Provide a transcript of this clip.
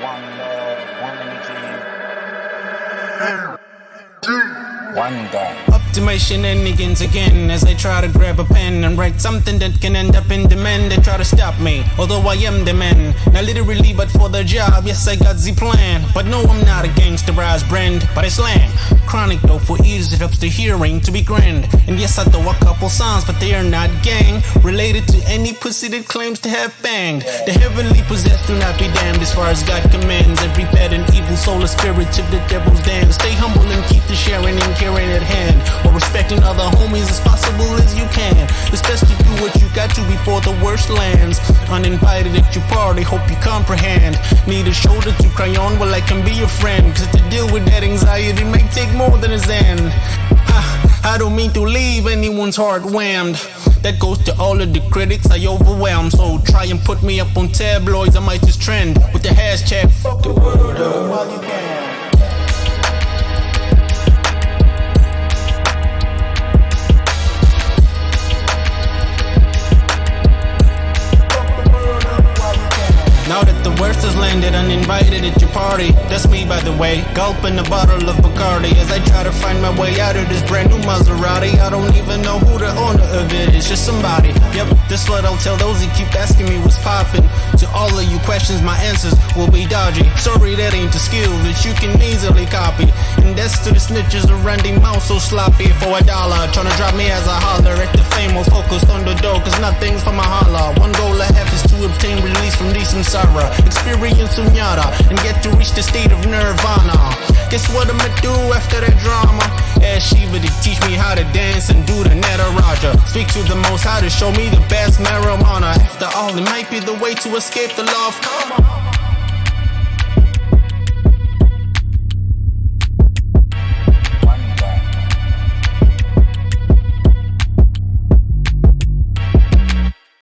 One love, one energy. One God. Optimization shenanigans again as I try to grab a pen and write something that can end up in demand. They try to stop me, although I am the man. Not literally, but for the job, yes, I got the plan. But no, I'm not a gangsterized brand, but I slang. Chronic though, for ease it helps the hearing to be grand. And yes, I throw a couple songs, but they are not gang related to any pussy that claims to have banged. The heavenly possessed do not be damned as far as God commands. Every bad and evil soul is spirit to the devil's dance. Stay humble and keep the sharing and caring at hand. While respecting other homies as possible as you can. It's best to do what you got to before the worst lands. Uninvited at your party, hope you comprehend. Need a shoulder to cry on, well, I can be your friend. Cause to deal with that anxiety may take more than a zen. Ah, I don't mean to leave anyone's heart whammed. That goes to all of the critics I overwhelm. So try and put me up on tabloids, I might just trend with the hashtag fuck the world up while you can. Uninvited at your party. That's me by the way, gulping a bottle of Bacardi As I try to find my way out of this brand new Maserati. I don't even know who the owner of it is, just somebody. Yep, this what I'll tell those who keep asking me what's poppin' To all of you questions, my answers will be dodgy. Sorry that ain't a skill that you can easily copy. And that's to the snitches around the mouth so sloppy For a dollar, tryna drop me as a holler At the fame, famous focused on the door Cause nothing's for my holla these samsara Experience sunyata And get to reach the state of nirvana. Guess what I'ma do after that drama? Ask Shiva to teach me how to dance and do the Nataraja. Speak to the most how to show me the best marijuana. After all, it might be the way to escape the law of karma